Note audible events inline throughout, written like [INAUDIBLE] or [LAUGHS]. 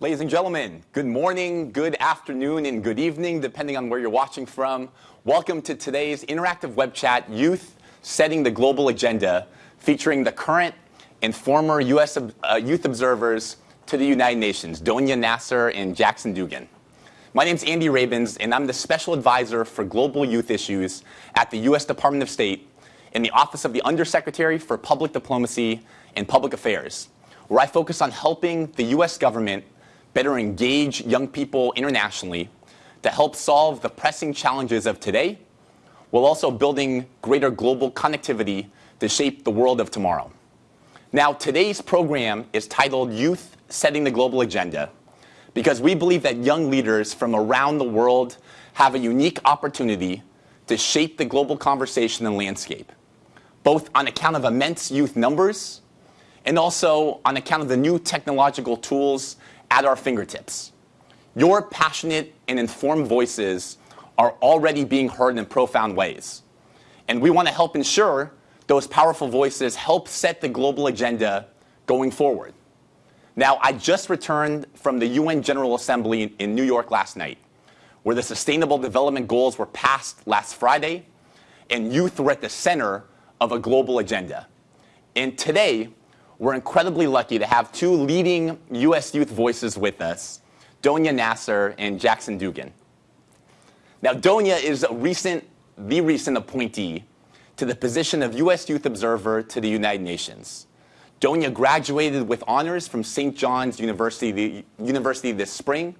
Ladies and gentlemen, good morning, good afternoon, and good evening, depending on where you're watching from. Welcome to today's interactive web chat, Youth Setting the Global Agenda, featuring the current and former U.S. Uh, youth observers to the United Nations, Donia Nasser and Jackson Dugan. My name is Andy Rabins, and I'm the Special Advisor for Global Youth Issues at the U.S. Department of State in the Office of the Undersecretary for Public Diplomacy and Public Affairs, where I focus on helping the U.S. government better engage young people internationally to help solve the pressing challenges of today, while also building greater global connectivity to shape the world of tomorrow. Now, today's program is titled Youth Setting the Global Agenda because we believe that young leaders from around the world have a unique opportunity to shape the global conversation and landscape, both on account of immense youth numbers and also on account of the new technological tools at our fingertips. Your passionate and informed voices are already being heard in profound ways. And we want to help ensure those powerful voices help set the global agenda going forward. Now, I just returned from the UN General Assembly in New York last night, where the Sustainable Development Goals were passed last Friday, and youth were at the center of a global agenda. And today, we're incredibly lucky to have two leading U.S. youth voices with us, Donia Nasser and Jackson Dugan. Now, Donia is a recent, the recent appointee to the position of U.S. Youth Observer to the United Nations. Donia graduated with honors from St. John's University, University this spring.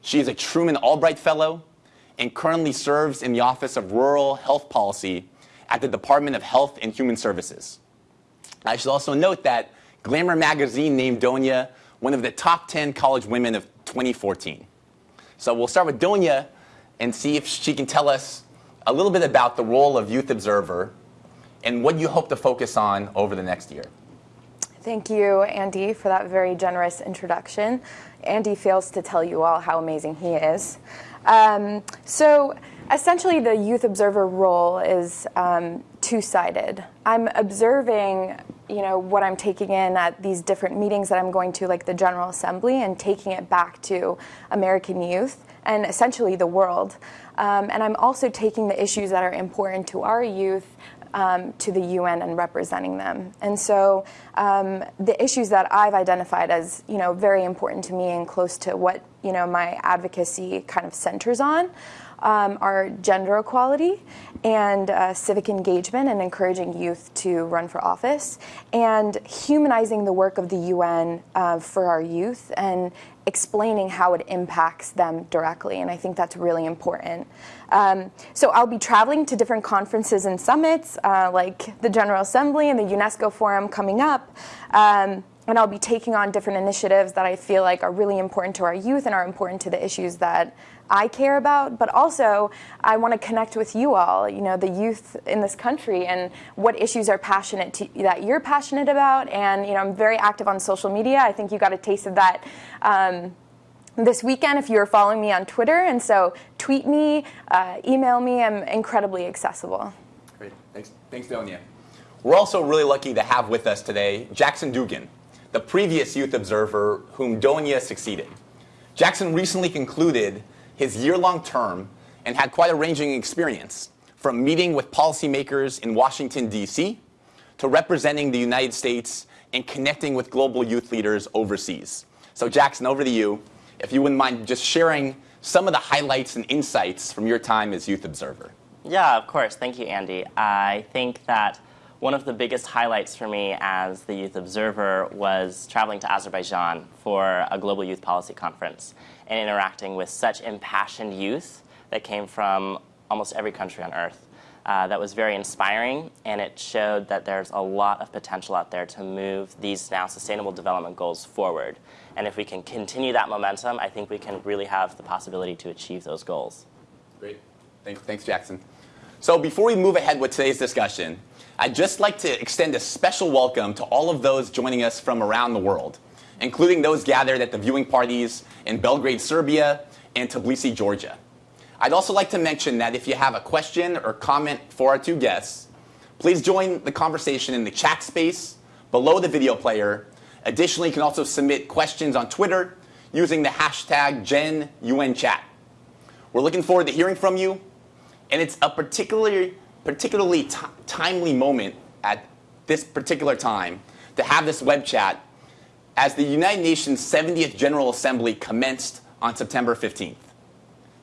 She is a Truman Albright Fellow and currently serves in the Office of Rural Health Policy at the Department of Health and Human Services. I should also note that Glamour magazine named Donia one of the top 10 college women of 2014. So we'll start with Donia and see if she can tell us a little bit about the role of Youth Observer and what you hope to focus on over the next year. Thank you, Andy, for that very generous introduction. Andy fails to tell you all how amazing he is. Um, so essentially the youth observer role is um, two-sided. I'm observing you know what I'm taking in at these different meetings that I'm going to like the General Assembly and taking it back to American youth and essentially the world. Um, and I'm also taking the issues that are important to our youth um, to the UN and representing them. And so um, the issues that I've identified as you know very important to me and close to what you know my advocacy kind of centers on um, are gender equality and uh, civic engagement and encouraging youth to run for office and humanizing the work of the UN uh, for our youth and explaining how it impacts them directly. And I think that's really important. Um, so I'll be traveling to different conferences and summits uh, like the General Assembly and the UNESCO Forum coming up. Um, and I'll be taking on different initiatives that I feel like are really important to our youth and are important to the issues that I care about, but also I want to connect with you all, you know, the youth in this country and what issues are passionate to, that you're passionate about. And, you know, I'm very active on social media. I think you got a taste of that um, this weekend if you're following me on Twitter. And so tweet me, uh, email me. I'm incredibly accessible. Great. Thanks, Thanks Donia. We're also really lucky to have with us today Jackson Dugan, the previous youth observer whom Donia succeeded. Jackson recently concluded his year-long term and had quite a ranging experience, from meeting with policymakers in Washington, D.C., to representing the United States and connecting with global youth leaders overseas. So Jackson, over to you. If you wouldn't mind just sharing some of the highlights and insights from your time as Youth Observer. Yeah, of course. Thank you, Andy. I think that one of the biggest highlights for me as the Youth Observer was traveling to Azerbaijan for a global youth policy conference and interacting with such impassioned youth that came from almost every country on earth. Uh, that was very inspiring, and it showed that there's a lot of potential out there to move these now sustainable development goals forward. And if we can continue that momentum, I think we can really have the possibility to achieve those goals. Great. Thanks, thanks Jackson. So before we move ahead with today's discussion, I'd just like to extend a special welcome to all of those joining us from around the world including those gathered at the viewing parties in Belgrade, Serbia, and Tbilisi, Georgia. I'd also like to mention that if you have a question or comment for our two guests, please join the conversation in the chat space below the video player. Additionally, you can also submit questions on Twitter using the hashtag GenUNChat. We're looking forward to hearing from you, and it's a particularly, particularly timely moment at this particular time to have this web chat as the United Nations 70th General Assembly commenced on September 15th.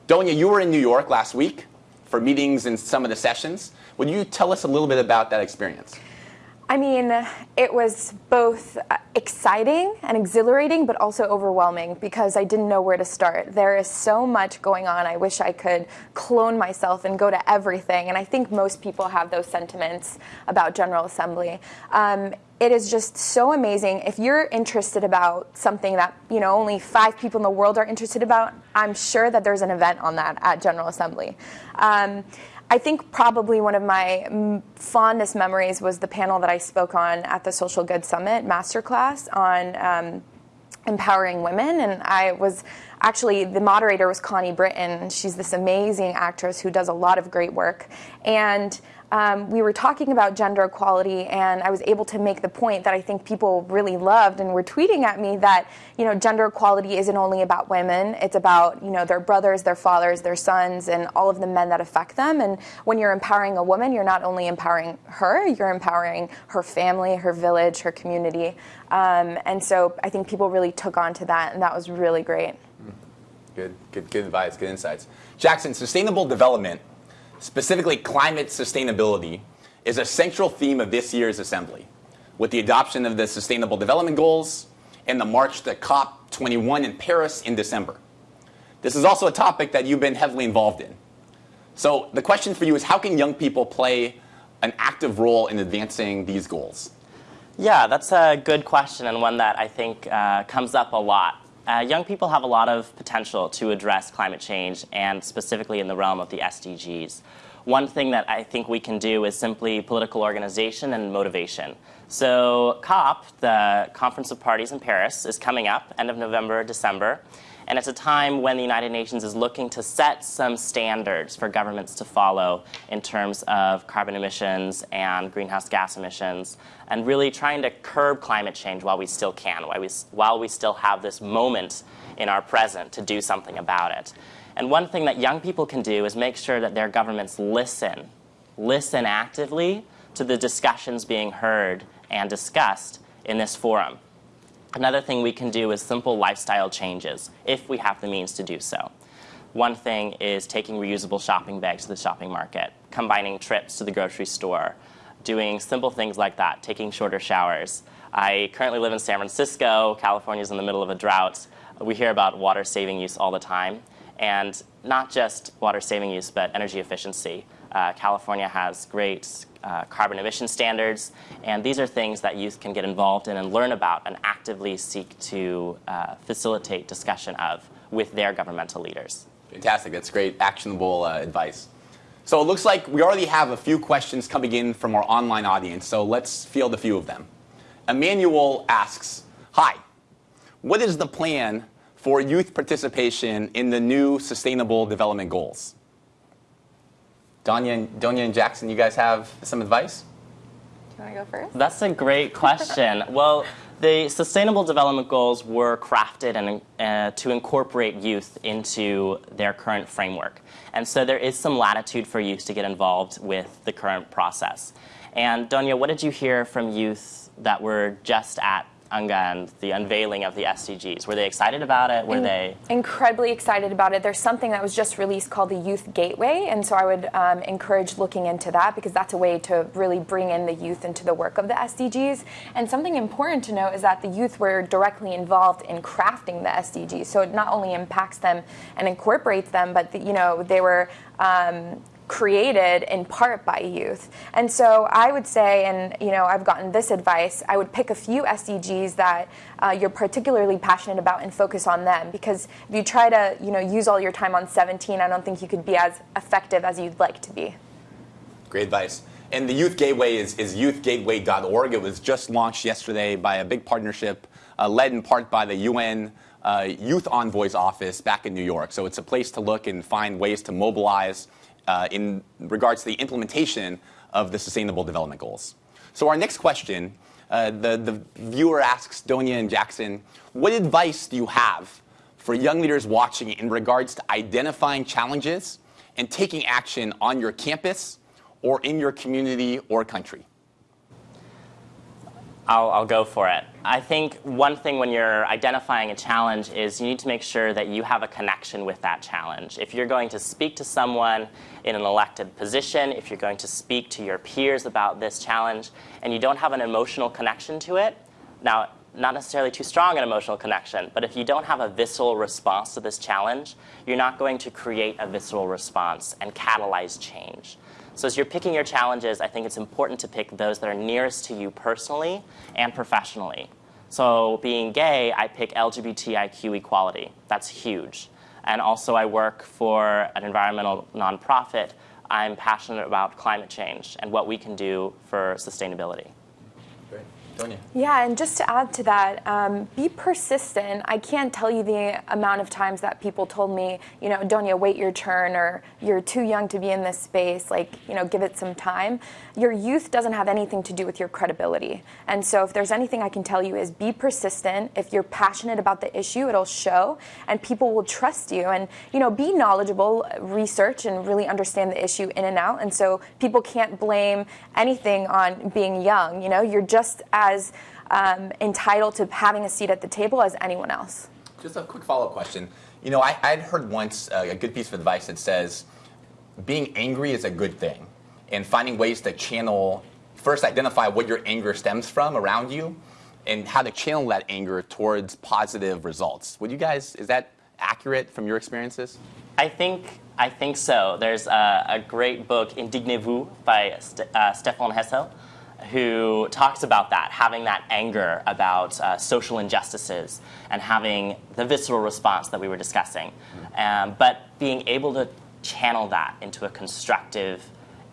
Donia, you were in New York last week for meetings and some of the sessions. Would you tell us a little bit about that experience? I mean, it was both exciting and exhilarating, but also overwhelming because I didn't know where to start. There is so much going on. I wish I could clone myself and go to everything. And I think most people have those sentiments about General Assembly. Um, it is just so amazing. If you're interested about something that you know only five people in the world are interested about, I'm sure that there's an event on that at General Assembly. Um, I think probably one of my fondest memories was the panel that I spoke on at the Social Good Summit masterclass on um, empowering women. And I was actually, the moderator was Connie Britton. She's this amazing actress who does a lot of great work. And um, we were talking about gender equality, and I was able to make the point that I think people really loved and were tweeting at me that you know gender equality isn't only about women; it's about you know their brothers, their fathers, their sons, and all of the men that affect them. And when you're empowering a woman, you're not only empowering her, you're empowering her family, her village, her community. Um, and so I think people really took on to that, and that was really great. Good, good, good advice, good insights. Jackson, sustainable development specifically climate sustainability, is a central theme of this year's assembly, with the adoption of the Sustainable Development Goals and the march to COP21 in Paris in December. This is also a topic that you've been heavily involved in. So the question for you is how can young people play an active role in advancing these goals? Yeah, that's a good question and one that I think uh, comes up a lot. Uh, young people have a lot of potential to address climate change and specifically in the realm of the SDGs. One thing that I think we can do is simply political organization and motivation. So COP, the Conference of Parties in Paris, is coming up end of November, December. And it's a time when the United Nations is looking to set some standards for governments to follow in terms of carbon emissions and greenhouse gas emissions, and really trying to curb climate change while we still can, while we, while we still have this moment in our present to do something about it. And one thing that young people can do is make sure that their governments listen, listen actively to the discussions being heard and discussed in this forum. Another thing we can do is simple lifestyle changes, if we have the means to do so. One thing is taking reusable shopping bags to the shopping market, combining trips to the grocery store, doing simple things like that, taking shorter showers. I currently live in San Francisco. California is in the middle of a drought. We hear about water saving use all the time. And not just water saving use, but energy efficiency. Uh, California has great uh, carbon emission standards, and these are things that youth can get involved in and learn about and actively seek to uh, facilitate discussion of with their governmental leaders. Fantastic. That's great, actionable uh, advice. So it looks like we already have a few questions coming in from our online audience, so let's field a few of them. Emmanuel asks, Hi, what is the plan for youth participation in the new Sustainable Development Goals? Donia and, Donia and Jackson, you guys have some advice? Do you want to go first? That's a great question. [LAUGHS] well, the Sustainable Development Goals were crafted and, uh, to incorporate youth into their current framework. And so there is some latitude for youth to get involved with the current process. And Donia, what did you hear from youth that were just at And the unveiling of the SDGs? Were they excited about it? Were In they incredibly excited about it? There's something that was just released called the Youth Gateway, and so I would um, encourage looking into that because that's a way to really bring in the youth into the work of the SDGs. And something important to note is that the youth were directly involved in crafting the SDGs, so it not only impacts them and incorporates them, but the, you know they were. Um, created in part by youth. And so I would say, and you know, I've gotten this advice, I would pick a few SDGs that uh, you're particularly passionate about and focus on them. Because if you try to, you know, use all your time on 17, I don't think you could be as effective as you'd like to be. Great advice. And the Youth Gateway is, is youthgateway.org. It was just launched yesterday by a big partnership uh, led in part by the UN uh, Youth Envoy's office back in New York. So it's a place to look and find ways to mobilize uh, in regards to the implementation of the Sustainable Development Goals. So our next question, uh, the, the viewer asks Donia and Jackson, what advice do you have for young leaders watching in regards to identifying challenges and taking action on your campus or in your community or country? I'll, I'll, go for it. I think one thing when you're identifying a challenge is you need to make sure that you have a connection with that challenge. If you're going to speak to someone in an elected position, if you're going to speak to your peers about this challenge, and you don't have an emotional connection to it, now, not necessarily too strong an emotional connection, but if you don't have a visceral response to this challenge, you're not going to create a visceral response and catalyze change. So as you're picking your challenges, I think it's important to pick those that are nearest to you personally and professionally. So being gay, I pick LGBTIQ equality. That's huge. And also I work for an environmental nonprofit. I'm passionate about climate change and what we can do for sustainability. Yeah, and just to add to that, um, be persistent. I can't tell you the amount of times that people told me, you know, Donia, wait your turn, or you're too young to be in this space, like, you know, give it some time. Your youth doesn't have anything to do with your credibility. And so if there's anything I can tell you is be persistent. If you're passionate about the issue, it'll show, and people will trust you. And, you know, be knowledgeable, research, and really understand the issue in and out. And so people can't blame anything on being young. You know, you're just as as um, entitled to having a seat at the table as anyone else. Just a quick follow-up question. You know, I, would heard once uh, a good piece of advice that says being angry is a good thing, and finding ways to channel, first identify what your anger stems from around you, and how to channel that anger towards positive results. Would you guys, is that accurate from your experiences? I think I think so. There's a, a great book, Indignez-vous, by St- uh, Stéphane Hessel, who talks about that, having that anger about uh, social injustices and having the visceral response that we were discussing. Um, but being able to channel that into a constructive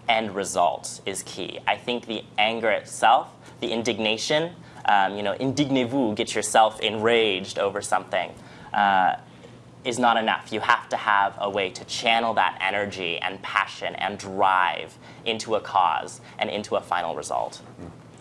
end result is key. I think the anger itself, the indignation, um, you know, indignez-vous, get yourself enraged over something. Uh, is not enough. You have to have a way to channel that energy and passion and drive into a cause and into a final result.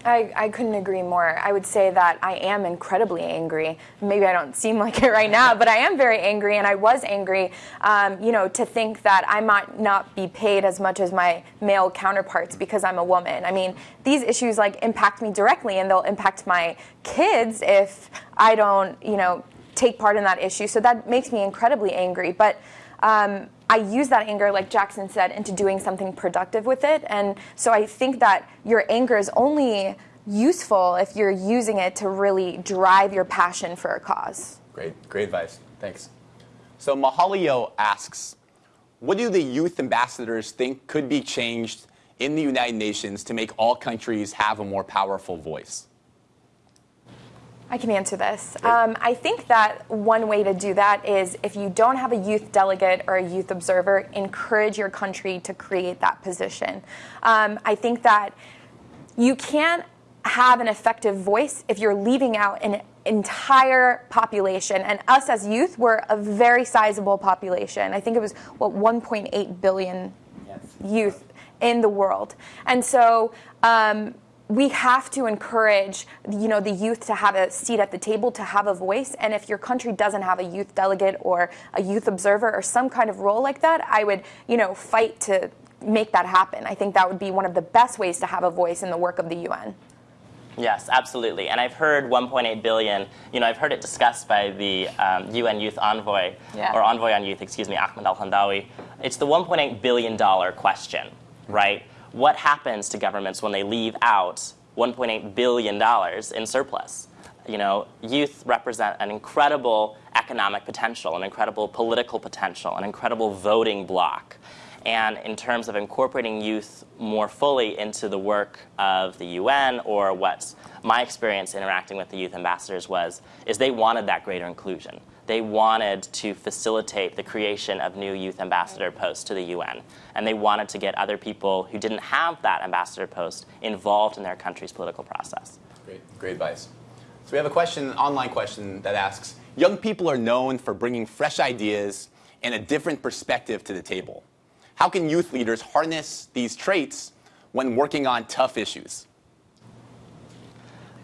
I, I couldn't agree more. I would say that I am incredibly angry. Maybe I don't seem like it right now, but I am very angry, and I was angry, um, you know, to think that I might not be paid as much as my male counterparts because I'm a woman. I mean, these issues like impact me directly, and they'll impact my kids if I don't, you know, take part in that issue. So that makes me incredibly angry. But um, I use that anger, like Jackson said, into doing something productive with it. And so I think that your anger is only useful if you're using it to really drive your passion for a cause. Great, great advice. Thanks. So Mahalio asks, what do the youth ambassadors think could be changed in the United Nations to make all countries have a more powerful voice? I can answer this. Um, I think that one way to do that is if you don't have a youth delegate or a youth observer, encourage your country to create that position. Um, I think that you can't have an effective voice if you're leaving out an entire population. And us as youth, we're a very sizable population. I think it was, what, 1.8 billion yes. youth in the world. And so, um, we have to encourage you know the youth to have a seat at the table to have a voice and if your country doesn't have a youth delegate or a youth observer or some kind of role like that i would you know fight to make that happen i think that would be one of the best ways to have a voice in the work of the un Yes, absolutely. And I've heard 1.8 billion, you know, I've heard it discussed by the um, UN Youth Envoy, yeah. or Envoy on Youth, excuse me, Ahmed Alhendawi. It's the 1.8 billion dollar question, right? What happens to governments when they leave out $1.8 billion in surplus? You know, youth represent an incredible economic potential, an incredible political potential, an incredible voting bloc. And in terms of incorporating youth more fully into the work of the UN or what my experience interacting with the youth ambassadors was, is they wanted that greater inclusion they wanted to facilitate the creation of new youth ambassador posts to the UN. And they wanted to get other people who didn't have that ambassador post involved in their country's political process. Great, great advice. So we have a question, an online question that asks, young people are known for bringing fresh ideas and a different perspective to the table. How can youth leaders harness these traits when working on tough issues?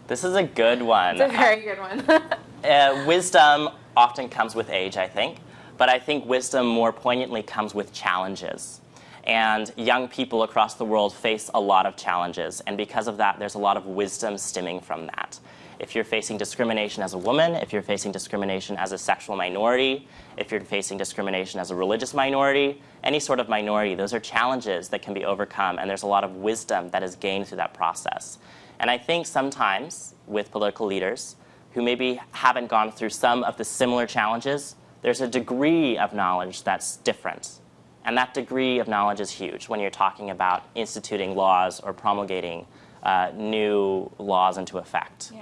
This is a good one. It's a very good one. [LAUGHS] uh, wisdom often comes with age, I think, but I think wisdom more poignantly comes with challenges. And young people across the world face a lot of challenges, and because of that, there's a lot of wisdom stemming from that. If you're facing discrimination as a woman, if you're facing discrimination as a sexual minority, if you're facing discrimination as a religious minority, any sort of minority, those are challenges that can be overcome, and there's a lot of wisdom that is gained through that process. And I think sometimes with political leaders who maybe haven't gone through some of the similar challenges, there's a degree of knowledge that's different. And that degree of knowledge is huge when you're talking about instituting laws or promulgating uh, new laws into effect. Yeah.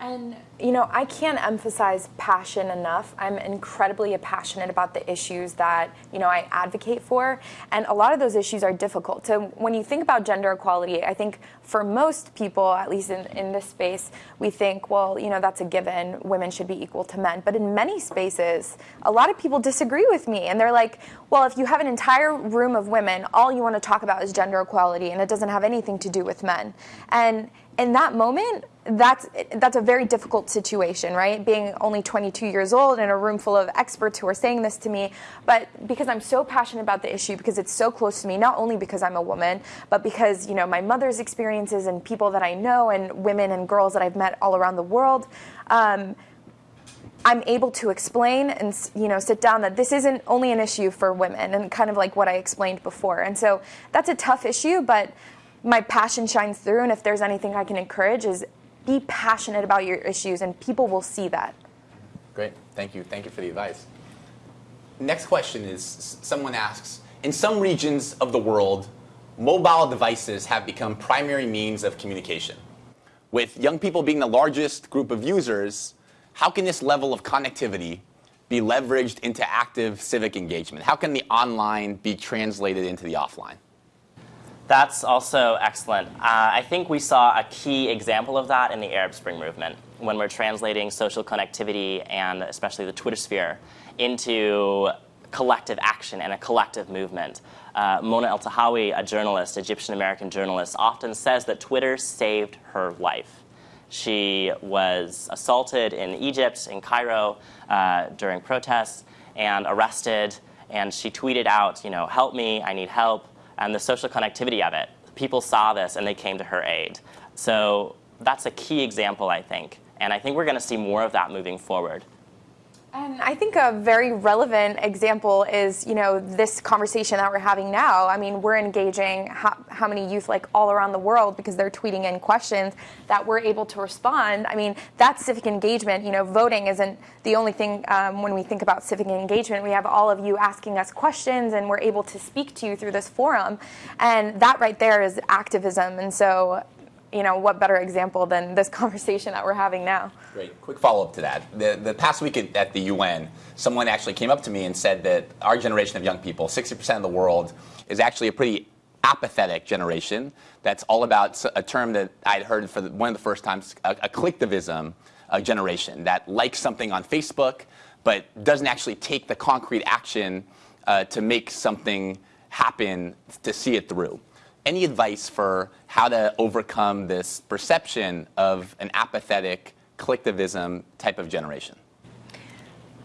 And you know, I can't emphasize passion enough. I'm incredibly passionate about the issues that you know I advocate for, and a lot of those issues are difficult. So when you think about gender equality, I think for most people, at least in, in this space, we think, well, you know, that's a given. Women should be equal to men. But in many spaces, a lot of people disagree with me, and they're like, well, if you have an entire room of women, all you want to talk about is gender equality, and it doesn't have anything to do with men. And in that moment, that's that's a very difficult situation, right? Being only 22 years old in a room full of experts who are saying this to me, but because I'm so passionate about the issue, because it's so close to me, not only because I'm a woman, but because you know my mother's experiences and people that I know and women and girls that I've met all around the world. Um, I'm able to explain and you know sit down that this isn't only an issue for women and kind of like what I explained before. And so that's a tough issue, but my passion shines through and if there's anything I can encourage is be passionate about your issues and people will see that. Great. Thank you. Thank you for the advice. Next question is someone asks, in some regions of the world, mobile devices have become primary means of communication. With young people being the largest group of users, how can this level of connectivity be leveraged into active civic engagement? How can the online be translated into the offline? That's also excellent. Uh, I think we saw a key example of that in the Arab Spring movement when we're translating social connectivity and especially the Twitter sphere into collective action and a collective movement. Uh, Mona Eltahawy, a journalist, Egyptian American journalist, often says that Twitter saved her life. She was assaulted in Egypt, in Cairo, uh, during protests, and arrested. And she tweeted out, you know, help me, I need help, and the social connectivity of it. People saw this and they came to her aid. So that's a key example, I think. And I think we're going to see more of that moving forward. And I think a very relevant example is, you know, this conversation that we're having now. I mean, we're engaging how, how, many youth like all around the world because they're tweeting in questions that we're able to respond. I mean, that's civic engagement. You know, voting isn't the only thing um, when we think about civic engagement. We have all of you asking us questions and we're able to speak to you through this forum. And that right there is activism. And so you know, what better example than this [LAUGHS] conversation that we're having now? Great. Quick follow up to that. The, the past week at, at the UN, someone actually came up to me and said that our generation of young people, 60% of the world, is actually a pretty apathetic generation. That's all about a term that I'd heard for the, one of the first times, a, a slacktivism a generation that likes something on Facebook, but doesn't actually take the concrete action uh, to make something happen to see it through any advice for how to overcome this perception of an apathetic slacktivism type of generation?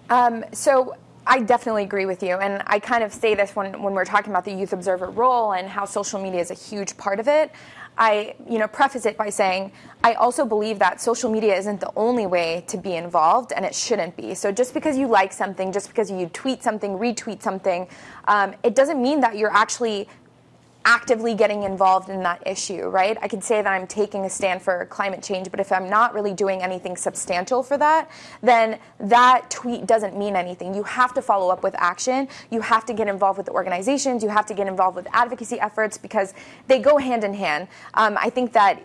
Um, so I definitely agree with you. And I kind of say this when, when we're talking about the youth observer role and how social media is a huge part of it. I, you know, preface it by saying I also believe that social media isn't the only way to be involved, and it shouldn't be. So just because you like something, just because you tweet something, retweet something, um, it doesn't mean that you're actually actively getting involved in that issue, right? I could say that I'm taking a stand for climate change, but if I'm not really doing anything substantial for that, then that tweet doesn't mean anything. You have to follow up with action. You have to get involved with the organizations. You have to get involved with advocacy efforts because they go hand in hand. Um, I think that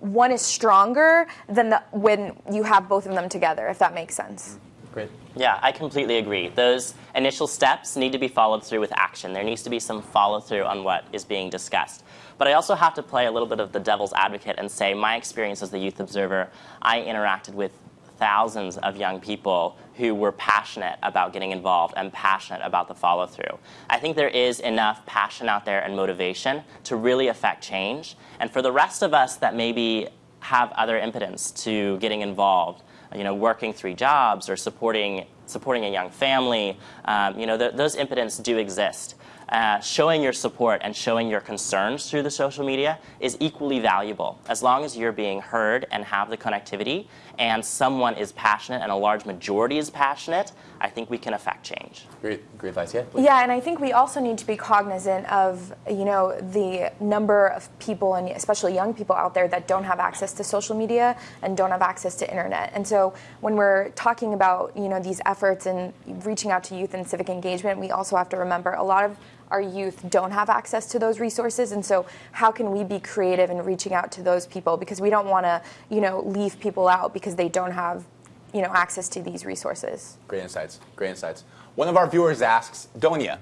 one is stronger than the, when you have both of them together, if that makes sense. Great. Yeah, I completely agree. Those initial steps need to be followed through with action. There needs to be some follow through on what is being discussed. But I also have to play a little bit of the devil's advocate and say my experience as the youth observer, I interacted with thousands of young people who were passionate about getting involved and passionate about the follow through. I think there is enough passion out there and motivation to really affect change. And for the rest of us that maybe have other impotence to getting involved. You know, working three jobs or supporting supporting a young family. Um, you know, th- those impotence do exist. Uh, showing your support and showing your concerns through the social media is equally valuable as long as you're being heard and have the connectivity and someone is passionate and a large majority is passionate i think we can affect change. Great great advice. Yeah yeah and i think we also need to be cognizant of you know the number of people and especially young people out there that don't have access to social media and don't have access to internet. And so when we're talking about you know these efforts and reaching out to youth and civic engagement we also have to remember a lot of our youth don't have access to those resources. And so how can we be creative in reaching out to those people? Because we don't want to you know leave people out because they don't have you know access to these resources. Great insights great insights. One of our viewers asks donia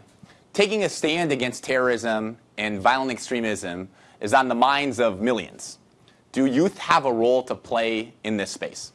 taking a stand against terrorism and violent extremism is on the minds of millions. Do youth have a role to play in this space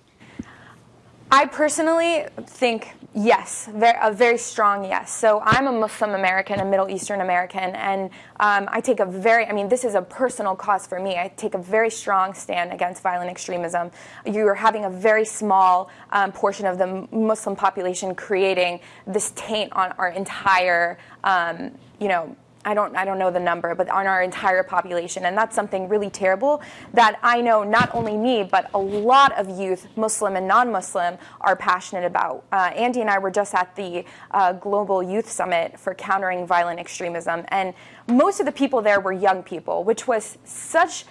I personally think yes, a very strong yes. So I'm a Muslim American, a Middle Eastern American, and um, I take a very, I mean, this is a personal cause for me. I take a very strong stand against violent extremism. You are having a very small um, portion of the Muslim population creating this taint on our entire, um, you know, I don't, I don't know the number, but on our entire population. And that's something really terrible that I know not only me, but a lot of youth, Muslim and non Muslim, are passionate about. Uh, Andy and I were just at the uh, Global Youth Summit for Countering Violent Extremism. And most of the people there were young people, which was such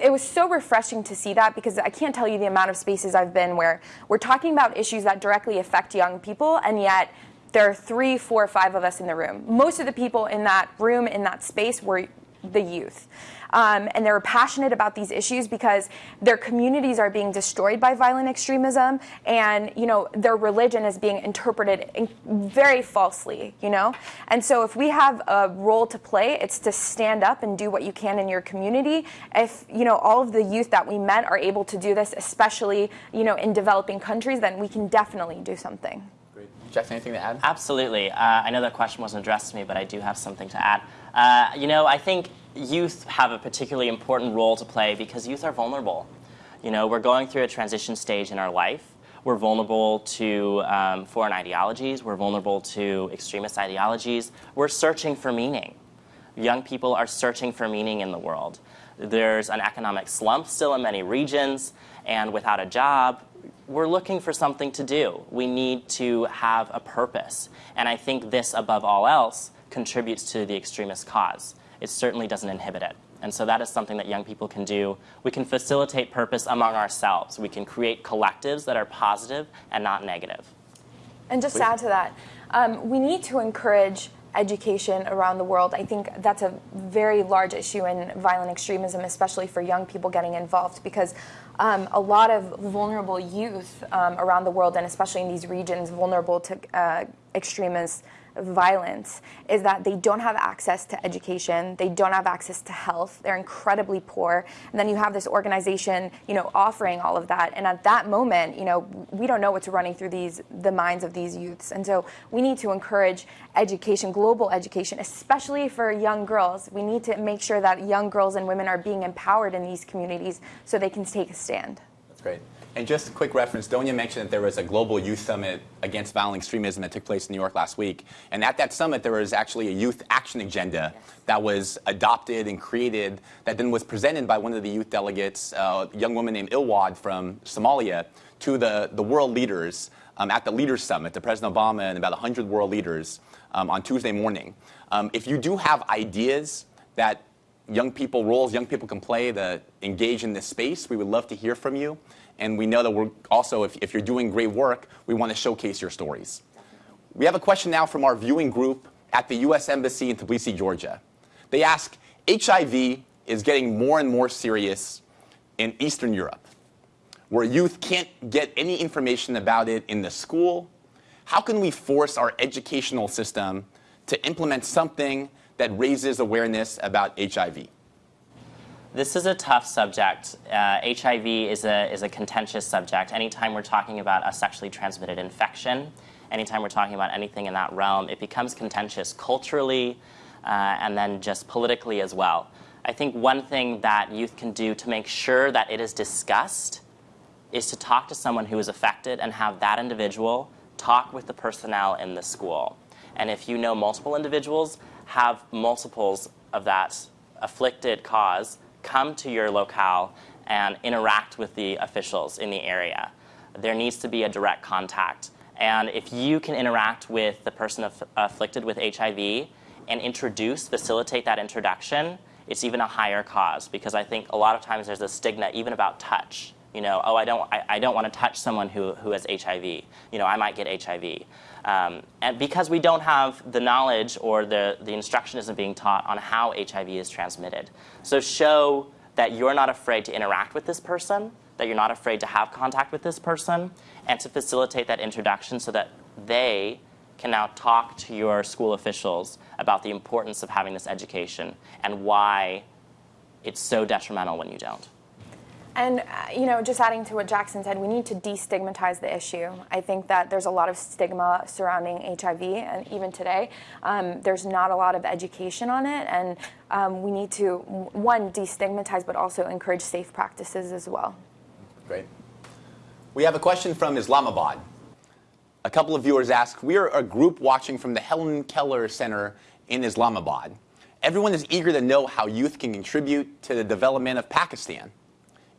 it was so refreshing to see that because I can't tell you the amount of spaces I've been where we're talking about issues that directly affect young people, and yet there are three, four, five of us in the room. Most of the people in that room, in that space, were the youth. Um, and they're passionate about these issues because their communities are being destroyed by violent extremism and you know their religion is being interpreted very falsely you know and so if we have a role to play it's to stand up and do what you can in your community if you know all of the youth that we met are able to do this especially you know in developing countries then we can definitely do something Jackson, anything to add? Absolutely. Uh, I know that question wasn't addressed to me, but I do have something to add. Uh, you know, I think youth have a particularly important role to play because youth are vulnerable. You know, we're going through a transition stage in our life. We're vulnerable to um, foreign ideologies. We're vulnerable to extremist ideologies. We're searching for meaning. Young people are searching for meaning in the world. There's an economic slump still in many regions, and without a job, we're looking for something to do. We need to have a purpose. And I think this, above all else, contributes to the extremist cause. It certainly doesn't inhibit it. And so that is something that young people can do. We can facilitate purpose among ourselves. We can create collectives that are positive and not negative. And just Please. to add to that, um, we need to encourage education around the world. I think that's a very large issue in violent extremism, especially for young people getting involved, because um, a lot of vulnerable youth um, around the world, and especially in these regions vulnerable to uh, extremists, violence is that they don't have access to education, they don't have access to health, they're incredibly poor. And then you have this organization, you know, offering all of that. And at that moment, you know, we don't know what's running through these the minds of these youths. And so we need to encourage education, global education, especially for young girls. We need to make sure that young girls and women are being empowered in these communities so they can take a stand. That's great. And just a quick reference, Donia mentioned that there was a global youth summit against violent extremism that took place in New York last week. And at that summit, there was actually a youth action agenda yes. that was adopted and created that then was presented by one of the youth delegates, uh, a young woman named Ilwad from Somalia, to the, the world leaders um, at the Leaders Summit, to President Obama and about 100 world leaders um, on Tuesday morning. Um, if you do have ideas that young people, roles young people can play to engage in this space, we would love to hear from you. And we know that we're also, if, if you're doing great work, we want to showcase your stories. We have a question now from our viewing group at the U.S. Embassy in Tbilisi, Georgia. They ask, HIV is getting more and more serious in Eastern Europe, where youth can't get any information about it in the school. How can we force our educational system to implement something that raises awareness about HIV? This is a tough subject. Uh, HIV is a, is a contentious subject. Anytime we're talking about a sexually transmitted infection, anytime we're talking about anything in that realm, it becomes contentious culturally uh, and then just politically as well. I think one thing that youth can do to make sure that it is discussed is to talk to someone who is affected and have that individual talk with the personnel in the school. And if you know multiple individuals, have multiples of that afflicted cause come to your locale and interact with the officials in the area. There needs to be a direct contact. And if you can interact with the person aff afflicted with HIV and introduce, facilitate that introduction, it's even a higher cause because I think a lot of times there's a stigma even about touch. You know, oh, I don't, I, I don't want to touch someone who, who has HIV. You know, I might get HIV. Um, and because we don't have the knowledge or the, the instruction isn't being taught on how HIV is transmitted. So show that you're not afraid to interact with this person, that you're not afraid to have contact with this person, and to facilitate that introduction so that they can now talk to your school officials about the importance of having this education and why it's so detrimental when you don't. And, uh, you know, just adding to what Jackson said, we need to destigmatize the issue. I think that there's a lot of stigma surrounding HIV, and even today, um, there's not a lot of education on it, and um, we need to, one, destigmatize, but also encourage safe practices as well. Great. We have a question from Islamabad. A couple of viewers ask, we are a group watching from the Helen Keller Center in Islamabad. Everyone is eager to know how youth can contribute to the development of Pakistan.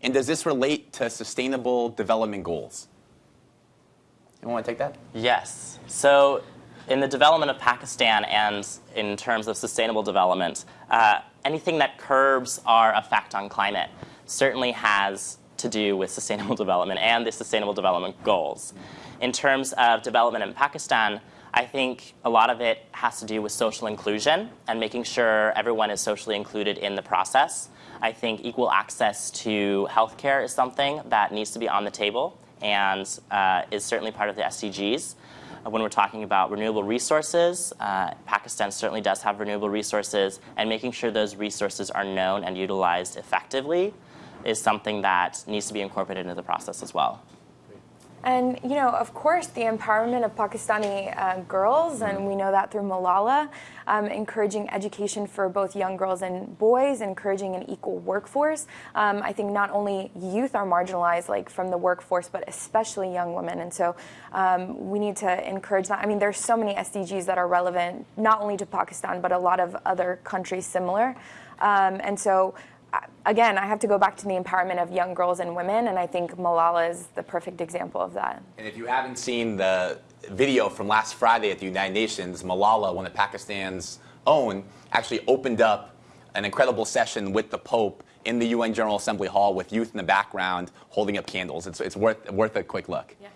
And does this relate to sustainable development goals? You want to take that? Yes. So in the development of Pakistan and in terms of sustainable development, uh, anything that curbs our effect on climate certainly has to do with sustainable [LAUGHS] development and the sustainable development goals. In terms of development in Pakistan, I think a lot of it has to do with social inclusion and making sure everyone is socially included in the process. I think equal access to healthcare is something that needs to be on the table and uh, is certainly part of the SDGs. Uh, when we're talking about renewable resources, uh, Pakistan certainly does have renewable resources, and making sure those resources are known and utilized effectively is something that needs to be incorporated into the process as well. And, you know, of course, the empowerment of Pakistani uh, girls, and we know that through Malala, um, encouraging education for both young girls and boys, encouraging an equal workforce. Um, I think not only youth are marginalized, like from the workforce, but especially young women. And so um, we need to encourage that. I mean, there's so many SDGs that are relevant, not only to Pakistan, but a lot of other countries similar. Um, and so again, I have to go back to the empowerment of young girls and women, and I think Malala is the perfect example of that. And if you haven't seen the video from last Friday at the United Nations, Malala, one of Pakistan's own, actually opened up an incredible session with the Pope in the UN General Assembly Hall with youth in the background holding up candles. It's, it's worth, worth a quick look. Yes.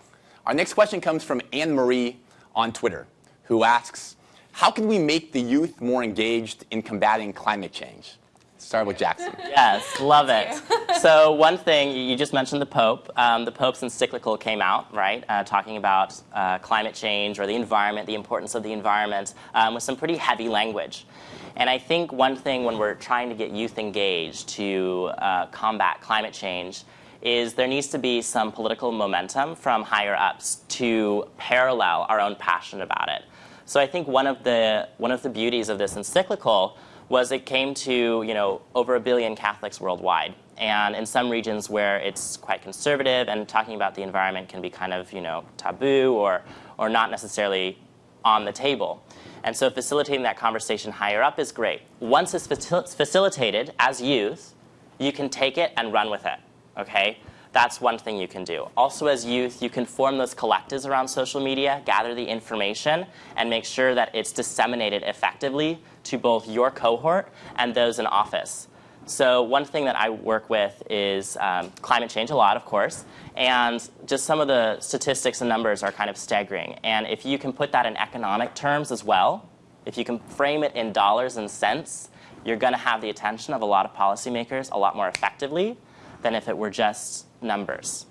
Our next question comes from Anne Marie on Twitter, who asks, how can we make the youth more engaged in combating climate change? Start with Jackson. [LAUGHS] Yes, love it. so one thing, you just mentioned the Pope. Um, the Pope's encyclical came out, right, uh, talking about uh, climate change or the environment, the importance of the environment, um, with some pretty heavy language. And I think one thing when we're trying to get youth engaged to uh, combat climate change is there needs to be some political momentum from higher ups to parallel our own passion about it. So I think one of the, one of the beauties of this encyclical was it came to you know over a billion Catholics worldwide. And in some regions where it's quite conservative and talking about the environment can be kind of you know taboo or, or not necessarily on the table. And so facilitating that conversation higher up is great. Once it's facilitated as youth, you can take it and run with it. Okay? That's one thing you can do. Also as youth, you can form those collectives around social media, gather the information, and make sure that it's disseminated effectively to both your cohort and those in office. So one thing that I work with is um, climate change a lot, of course, and just some of the statistics and numbers are kind of staggering. And if you can put that in economic terms as well, if you can frame it in dollars and cents, you're going to have the attention of a lot of policymakers a lot more effectively than if it were just numbers.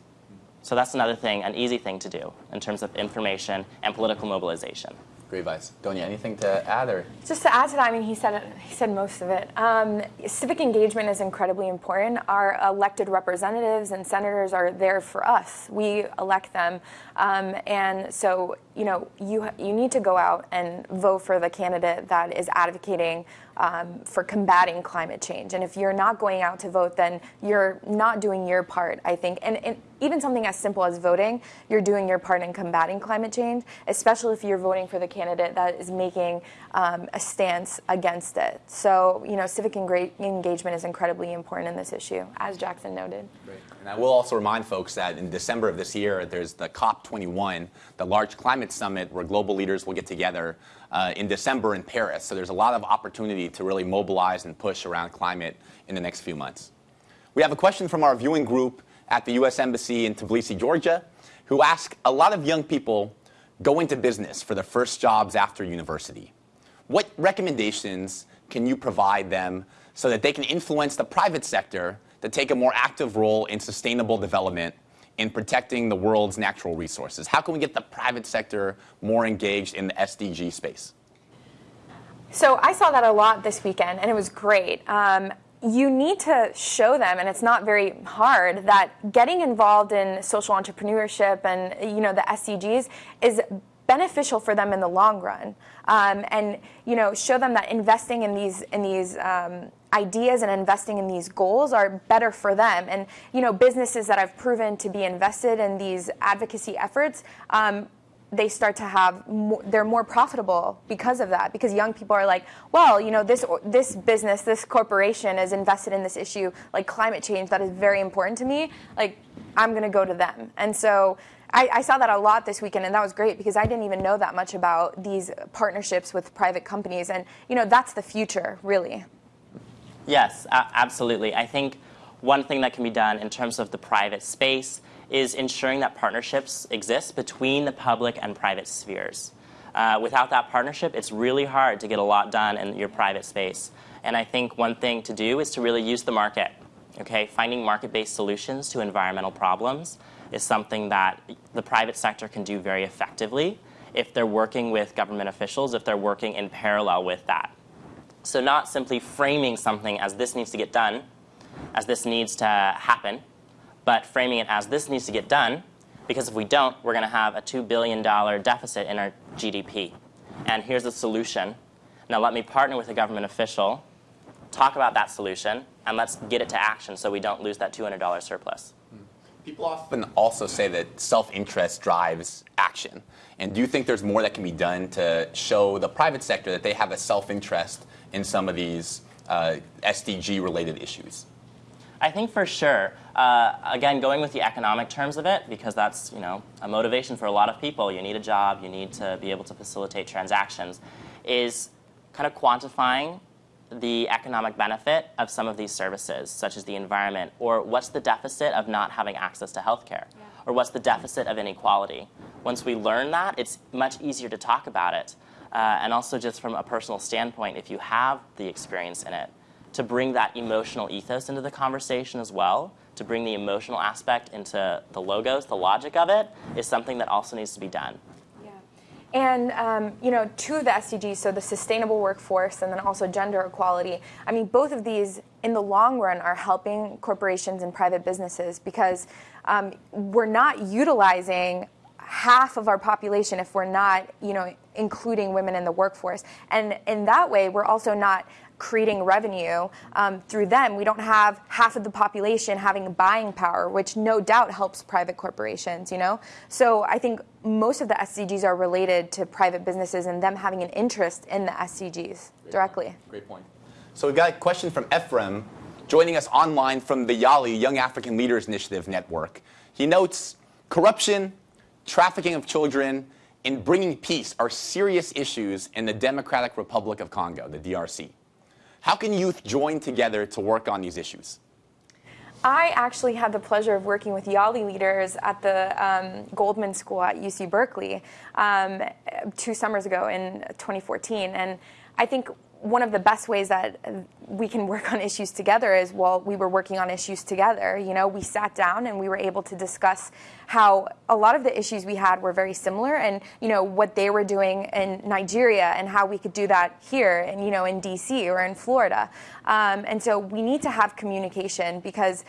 So that's another thing, an easy thing to do in terms of information and political mobilization. Great advice. Donia, anything to add? or? Just to add to that, I mean, he said, it, he said most of it. Um, civic engagement is incredibly important. Our elected representatives and senators are there for us. We elect them. Um, and so, you know, you, you need to go out and vote for the candidate that is advocating um, for combating climate change. And if you're not going out to vote, then you're not doing your part, I think. And, and even something as simple as voting, you're doing your part in combating climate change, especially if you're voting for the candidate that is making um, a stance against it. So, you know, civic engagement is incredibly important in this issue, as Jackson noted. And I will also remind folks that in December of this year, there's the COP21, the large climate summit where global leaders will get together uh, in December in Paris. So there's a lot of opportunity to really mobilize and push around climate in the next few months. We have a question from our viewing group at the U.S. Embassy in Tbilisi, Georgia, who ask a lot of young people go into business for their first jobs after university. What recommendations can you provide them so that they can influence the private sector to take a more active role in sustainable development in protecting the world's natural resources? How can we get the private sector more engaged in the SDG space? So I saw that a lot this weekend, and it was great. Um, you need to show them, and it's not very hard, that getting involved in social entrepreneurship and you know the SDGs is beneficial for them in the long run, um, and you know show them that investing in these in these um, ideas and investing in these goals are better for them. And you know businesses that have proven to be invested in these advocacy efforts. Um, they start to have more, they're more profitable because of that because young people are like well you know this this business this corporation is invested in this issue like climate change that is very important to me like i'm going to go to them and so I, I, saw that a lot this weekend and that was great because i didn't even know that much about these partnerships with private companies and you know that's the future really yes absolutely i think one thing that can be done in terms of the private space is ensuring that partnerships exist between the public and private spheres. Uh, without that partnership, it's really hard to get a lot done in your private space. And I think one thing to do is to really use the market. Okay, finding market-based solutions to environmental problems is something that the private sector can do very effectively if they're working with government officials, if they're working in parallel with that. So not simply framing something as this needs to get done, as this needs to happen, but framing it as this needs to get done because if we don't, we're going to have a $2 billion deficit in our GDP. And here's the solution. Now let me partner with a government official, talk about that solution, and let's get it to action so we don't lose that $200 surplus. People often also say that self-interest drives action. And do you think there's more that can be done to show the private sector that they have a self-interest in some of these uh, SDG-related issues? I think for sure. Uh, again, going with the economic terms of it, because that's you know a motivation for a lot of people. You need a job. You need to be able to facilitate transactions. Is kind of quantifying the economic benefit of some of these services, such as the environment, or what's the deficit of not having access to healthcare, yeah. or what's the deficit of inequality. Once we learn that, it's much easier to talk about it. Uh, and also just from a personal standpoint, if you have the experience in it, to bring that emotional ethos into the conversation as well, to bring the emotional aspect into the logos, the logic of it, is something that also needs to be done. And um, you know, two of the SDGs, so the sustainable workforce and then also gender equality. I mean, both of these, in the long run, are helping corporations and private businesses because um, we're not utilizing half of our population if we're not, you know, including women in the workforce. And in that way, we're also not creating revenue um, through them. We don't have half of the population having buying power, which no doubt helps private corporations, you know? So I think most of the SDGs are related to private businesses and them having an interest in the SDGs Great directly. Point. Great point. So we've got a question from Ephraim joining us online from the YALI, Young African Leaders Initiative Network. He notes corruption, trafficking of children, and bringing peace are serious issues in the Democratic Republic of Congo, the DRC. How can youth join together to work on these issues? I actually had the pleasure of working with YALI leaders at the um, Goldman School at UC Berkeley um, two summers ago in 2014. And I think one of the best ways that we can work on issues together is while we were working on issues together, you know, we sat down and we were able to discuss how a lot of the issues we had were very similar and, you know, what they were doing in Nigeria and how we could do that here and, you know, in DC or in Florida. Um, and so we need to have communication because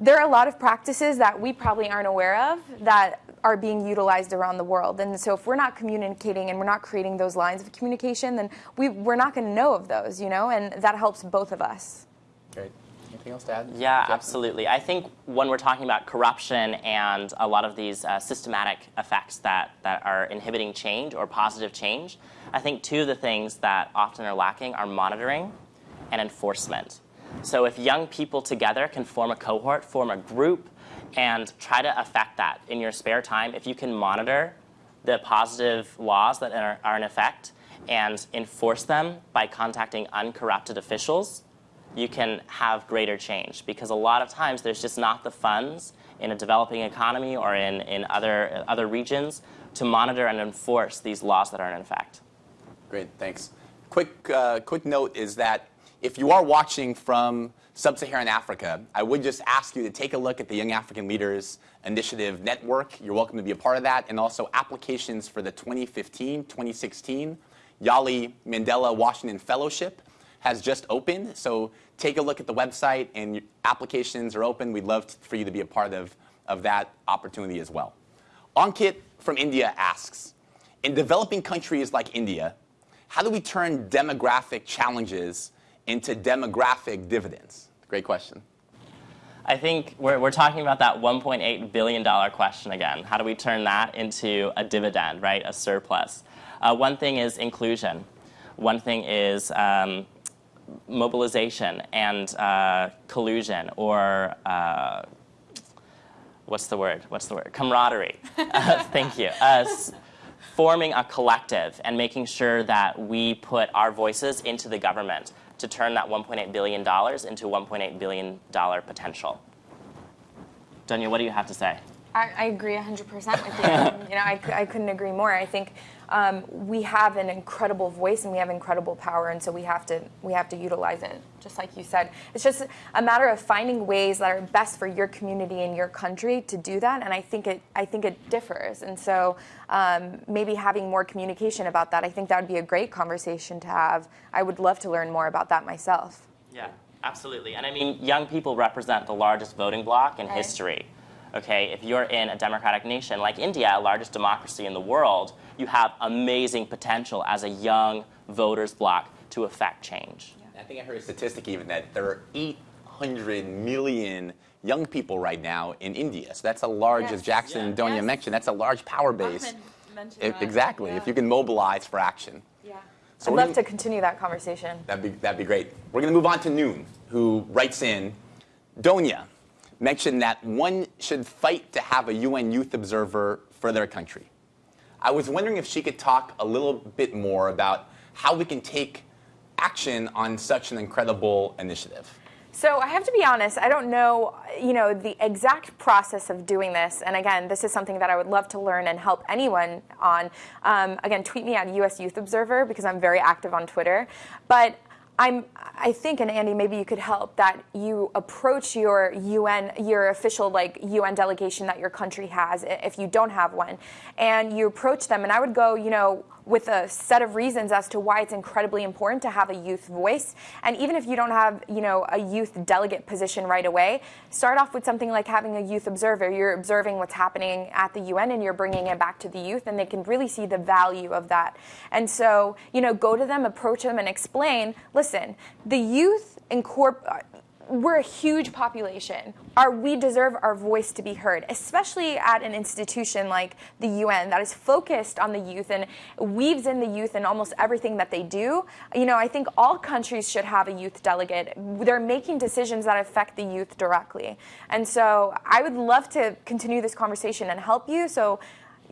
there are a lot of practices that we probably aren't aware of that are being utilized around the world. And so if we're not communicating and we're not creating those lines of communication, then we, we're not going to know of those, you know, and that helps both of us. Great. Anything else to add? Yeah, Jeff? absolutely. I think when we're talking about corruption and a lot of these uh, systematic effects that, that are inhibiting change or positive change, I think two of the things that often are lacking are monitoring and enforcement. So if young people together can form a cohort, form a group, and try to affect that in your spare time, if you can monitor the positive laws that are, are in effect and enforce them by contacting uncorrupted officials, you can have greater change. Because a lot of times there's just not the funds in a developing economy or in, in other, other regions to monitor and enforce these laws that are in effect. Great, thanks. Quick, uh, quick note is that if you are watching from sub-Saharan Africa, I would just ask you to take a look at the Young African Leaders Initiative Network. You're welcome to be a part of that, and also applications for the 2015-2016 Yali Mandela Washington Fellowship has just opened. So take a look at the website, and applications are open. We'd love for you to be a part of, of that opportunity as well. Ankit from India asks, in developing countries like India, how do we turn demographic challenges into demographic dividends? Great question. I think we're, we're talking about that $1.8 billion question again. How do we turn that into a dividend, right? A surplus. Uh, one thing is inclusion. One thing is um, mobilization and uh, collusion or uh, what's the word? What's the word? Camaraderie. [LAUGHS] [LAUGHS] Thank you. Uh, forming a collective and making sure that we put our voices into the government to turn that $1.8 billion into $1.8 billion potential. Donya, what do you have to say? I, I agree 100% with you. [LAUGHS] you know, I, I couldn't agree more. I think um, we have an incredible voice and we have incredible power, and so we have to we have to utilize it. Just like you said, it's just a matter of finding ways that are best for your community and your country to do that. And I think it I think it differs, and so um, maybe having more communication about that. I think that would be a great conversation to have. I would love to learn more about that myself. Yeah, absolutely. And I mean, young people represent the largest voting bloc in right. history. Okay, if you're in a democratic nation like India, largest democracy in the world, you have amazing potential as a young voters bloc to affect change. Yeah. I think I heard a statistic even that there are 800 million young people right now in India. So that's a large, yes. as Jackson yeah. and Donya yes. mentioned, that's a large power base. If, exactly, yeah. if you can mobilize for action. Yeah. So I'd love gonna, to continue that conversation. That'd be, that'd be great. We're going to move on to Noon, who writes in, Donya mentioned that one should fight to have a UN youth observer for their country. I was wondering if she could talk a little bit more about how we can take action on such an incredible initiative. So I have to be honest, I don't know, you know, the exact process of doing this. And again, this is something that I would love to learn and help anyone on. Um, again, tweet me at US Youth Observer because I'm very active on Twitter. But I'm, I think, and Andy, maybe you could help that you approach your UN, your official like UN delegation that your country has, if you don't have one, and you approach them. And I would go, you know, with a set of reasons as to why it's incredibly important to have a youth voice. And even if you don't have, you know, a youth delegate position right away, start off with something like having a youth observer. You're observing what's happening at the UN and you're bringing it back to the youth and they can really see the value of that. And so, you know, go to them, approach them and explain, listen, the youth incorporate we're a huge population. Our, we deserve our voice to be heard, especially at an institution like the UN that is focused on the youth and weaves in the youth in almost everything that they do. You know, I think all countries should have a youth delegate. They're making decisions that affect the youth directly. And so I would love to continue this conversation and help you. So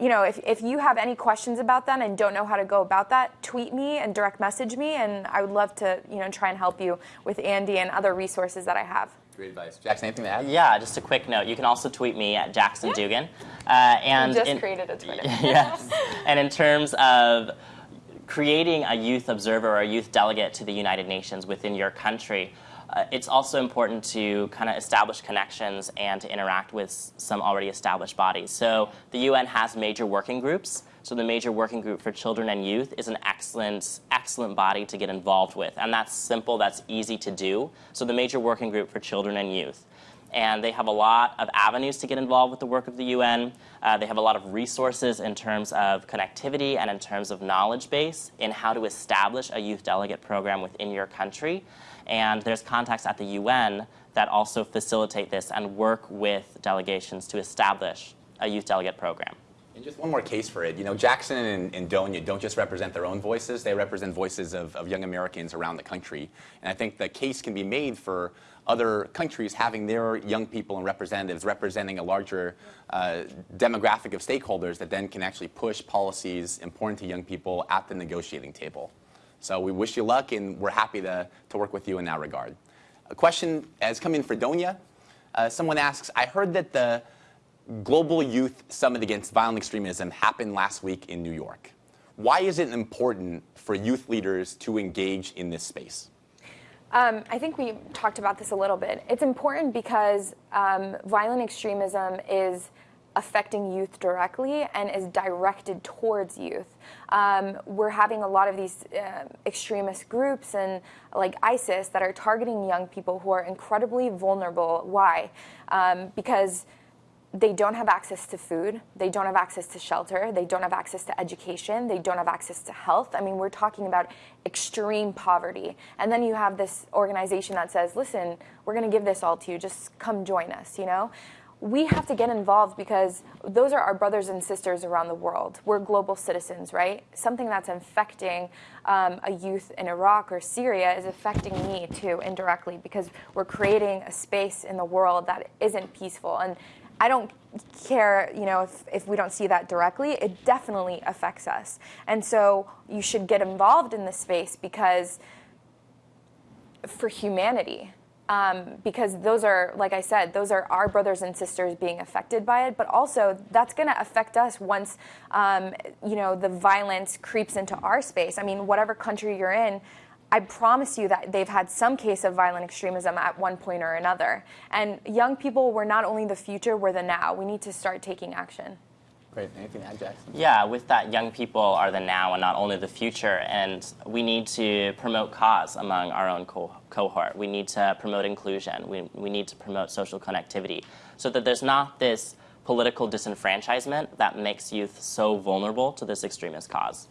you know, if, if you have any questions about that and don't know how to go about that, tweet me and direct message me, and I would love to, you know, try and help you with Andy and other resources that I have. Great advice. Jackson, anything to add? Yeah, just a quick note. You can also tweet me at Jackson yeah. Dugan. Uh, and just in, created a Twitter. [LAUGHS] yes. [LAUGHS] and in terms of creating a youth observer or a youth delegate to the United Nations within your country, uh, it's also important to kind of establish connections and to interact with some already established bodies. So the UN has major working groups. So the major working group for children and youth is an excellent, excellent body to get involved with. And that's simple, that's easy to do. So the major working group for children and youth. and they have a lot of avenues to get involved with the work of the UN. Uh, they have a lot of resources in terms of connectivity and in terms of knowledge base in how to establish a youth delegate program within your country. And there's contacts at the UN that also facilitate this and work with delegations to establish a youth delegate program. And just one more case for it. You know, Jackson and, and Donya don't just represent their own voices, they represent voices of, of young Americans around the country. And I think the case can be made for other countries having their young people and representatives representing a larger uh, demographic of stakeholders that then can actually push policies important to young people at the negotiating table. So we wish you luck, and we're happy to, to work with you in that regard. A question has come in for Donya. Uh, someone asks, I heard that the Global Youth Summit Against Violent Extremism happened last week in New York. Why is it important for youth leaders to engage in this space? Um, I think we talked about this a little bit. It's important because um, violent extremism is affecting youth directly and is directed towards youth. Um, we're having a lot of these uh, extremist groups and like ISIS that are targeting young people who are incredibly vulnerable. Why? Um, because they don't have access to food, they don't have access to shelter, they don't have access to education, they don't have access to health. I mean, we're talking about extreme poverty. And then you have this organization that says, listen, we're going to give this all to you, just come join us, you know? We have to get involved because those are our brothers and sisters around the world. We're global citizens, right? Something that's infecting um, a youth in Iraq or Syria is affecting me too indirectly because we're creating a space in the world that isn't peaceful. And I don't care, you know, if, if we don't see that directly, it definitely affects us. And so you should get involved in this space because for humanity. Um, because those are, like I said, those are our brothers and sisters being affected by it. But also, that's going to affect us once, um, you know, the violence creeps into our space. I mean, whatever country you're in, I promise you that they've had some case of violent extremism at one point or another. And young people, we're not only the future, we're the now. We need to start taking action. Great. Anything to add, Jackson? Yeah, with that, young people are the now and not only the future. And we need to promote cause among our own co cohort. We need to promote inclusion. We, we need to promote social connectivity so that there's not this political disenfranchisement that makes youth so vulnerable to this extremist cause.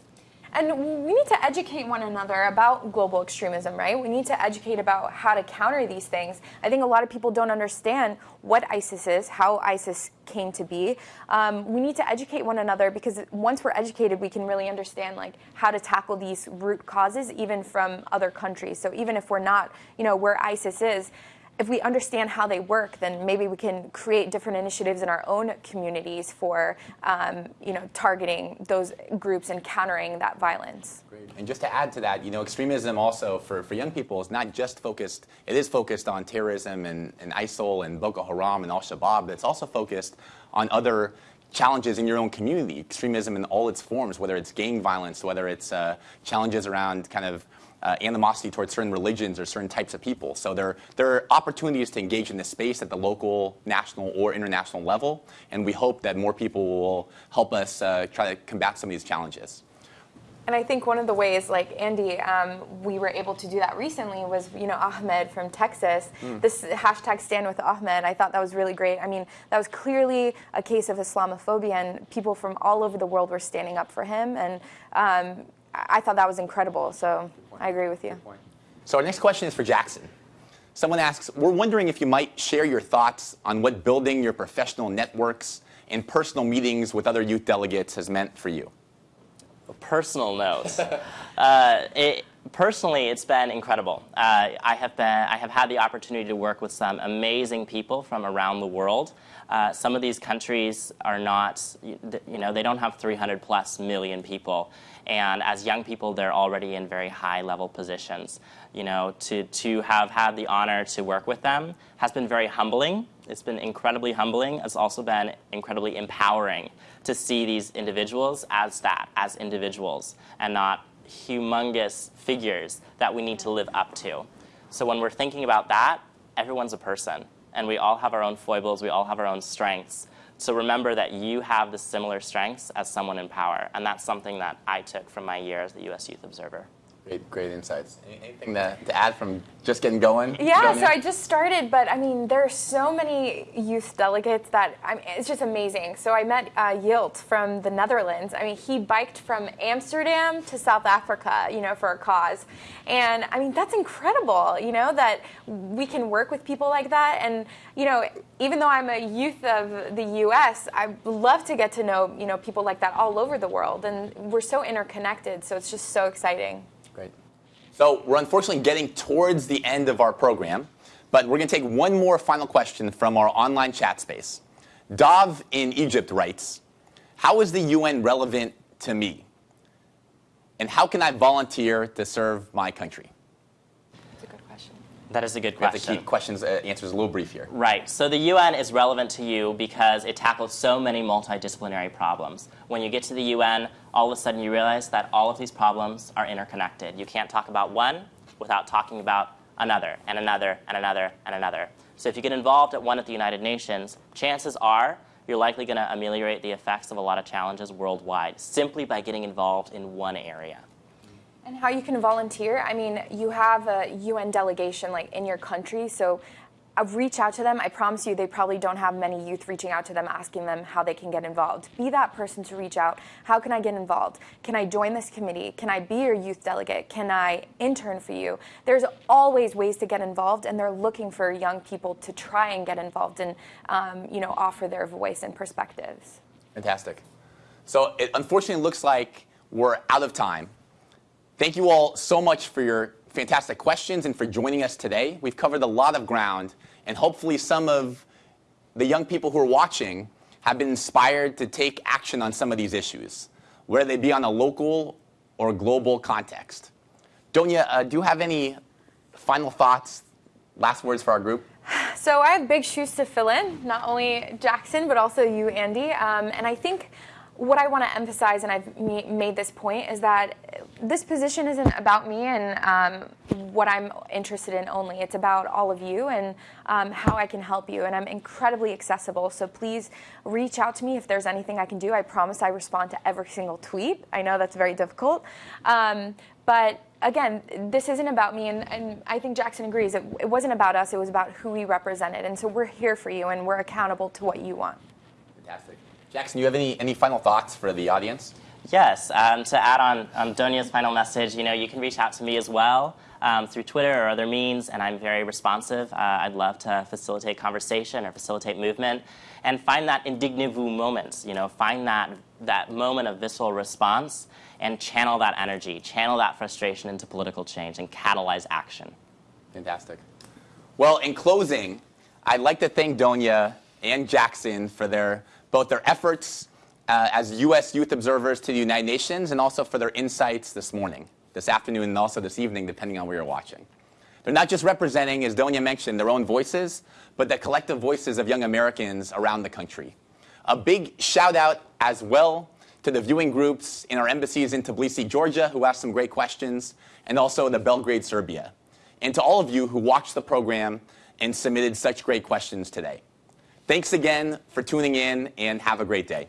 And we need to educate one another about global extremism, right? We need to educate about how to counter these things. I think a lot of people don't understand what ISIS is, how ISIS came to be. Um, we need to educate one another because once we're educated, we can really understand like how to tackle these root causes, even from other countries. So even if we're not, you know, where ISIS is, if we understand how they work, then maybe we can create different initiatives in our own communities for, um, you know, targeting those groups and countering that violence. Great. And just to add to that, you know, extremism also for, for young people is not just focused, it is focused on terrorism and, and ISIL and Boko Haram and Al-Shabaab, but it's also focused on other challenges in your own community, extremism in all its forms, whether it's gang violence, whether it's uh, challenges around kind of uh, animosity towards certain religions or certain types of people. So there, there are opportunities to engage in this space at the local, national, or international level, and we hope that more people will help us uh, try to combat some of these challenges. And I think one of the ways, like Andy, um, we were able to do that recently was, you know, Ahmed from Texas. Mm. This hashtag Stand with Ahmed, I thought that was really great. I mean, that was clearly a case of Islamophobia, and people from all over the world were standing up for him. And um, I thought that was incredible. So I agree with you. So our next question is for Jackson. Someone asks, we're wondering if you might share your thoughts on what building your professional networks and personal meetings with other youth delegates has meant for you. A personal note. [LAUGHS] uh, it, personally, it's been incredible. Uh, I have been, I have had the opportunity to work with some amazing people from around the world. Uh, some of these countries are not, you know, they don't have 300 plus million people. And as young people, they're already in very high level positions. You know, to, to have had the honor to work with them has been very humbling. It's been incredibly humbling. It's also been incredibly empowering to see these individuals as that, as individuals, and not humongous figures that we need to live up to. So when we're thinking about that, everyone's a person, and we all have our own foibles, we all have our own strengths. So remember that you have the similar strengths as someone in power, and that's something that I took from my year as the U.S. Youth Observer. Great, great insights. Anything to, to add from just getting going? Yeah, so I just started, but I mean, there are so many youth delegates that I mean, it's just amazing. So I met uh, Yilt from the Netherlands. I mean, he biked from Amsterdam to South Africa, you know, for a cause. And I mean, that's incredible, you know, that we can work with people like that. And, you know, even though I'm a youth of the U.S., I love to get to know, you know, people like that all over the world. And we're so interconnected, so it's just so exciting. Great. So we're unfortunately getting towards the end of our program, but we're going to take one more final question from our online chat space. Dav in Egypt writes, how is the UN relevant to me? And how can I volunteer to serve my country? That is a good question. We have to question. keep questions, uh, answers a little brief here. Right. So the UN is relevant to you because it tackles so many multidisciplinary problems. When you get to the UN, all of a sudden you realize that all of these problems are interconnected. You can't talk about one without talking about another, and another, and another, and another. So if you get involved at one at the United Nations, chances are you're likely going to ameliorate the effects of a lot of challenges worldwide simply by getting involved in one area. And how you can volunteer? I mean, you have a UN delegation like in your country, so reach out to them. I promise you, they probably don't have many youth reaching out to them asking them how they can get involved. Be that person to reach out. How can I get involved? Can I join this committee? Can I be your youth delegate? Can I intern for you? There's always ways to get involved, and they're looking for young people to try and get involved and um, you know offer their voice and perspectives. Fantastic. So it unfortunately looks like we're out of time. Thank you all so much for your fantastic questions and for joining us today. We've covered a lot of ground, and hopefully some of the young people who are watching have been inspired to take action on some of these issues, whether they be on a local or global context. Donya, uh, do you have any final thoughts, last words for our group? So I have big shoes to fill in, not only Jackson, but also you, Andy. Um, and I think what I want to emphasize, and I've made this point, is that this position isn't about me and um, what I'm interested in only. It's about all of you and um, how I can help you. And I'm incredibly accessible, so please reach out to me if there's anything I can do. I promise I respond to every single tweet. I know that's very difficult. Um, but again, this isn't about me, and, and I think Jackson agrees. It, it wasn't about us, it was about who we represented. And so we're here for you, and we're accountable to what you want. Fantastic. Jackson, do you have any, any final thoughts for the audience? Yes, um, to add on um, Donya's final message, you know, you can reach out to me as well um, through Twitter or other means, and I'm very responsive. Uh, I'd love to facilitate conversation or facilitate movement, and find that indignez-vous moments. You know, find that that moment of visceral response and channel that energy, channel that frustration into political change, and catalyze action. Fantastic. Well, in closing, I'd like to thank Donya and Jackson for their both their efforts uh, as U.S. youth observers to the United Nations and also for their insights this morning, this afternoon, and also this evening, depending on where you're watching. They're not just representing, as Donya mentioned, their own voices, but the collective voices of young Americans around the country. A big shout out as well to the viewing groups in our embassies in Tbilisi, Georgia, who asked some great questions, and also the Belgrade, Serbia. And to all of you who watched the program and submitted such great questions today. Thanks again for tuning in, and have a great day.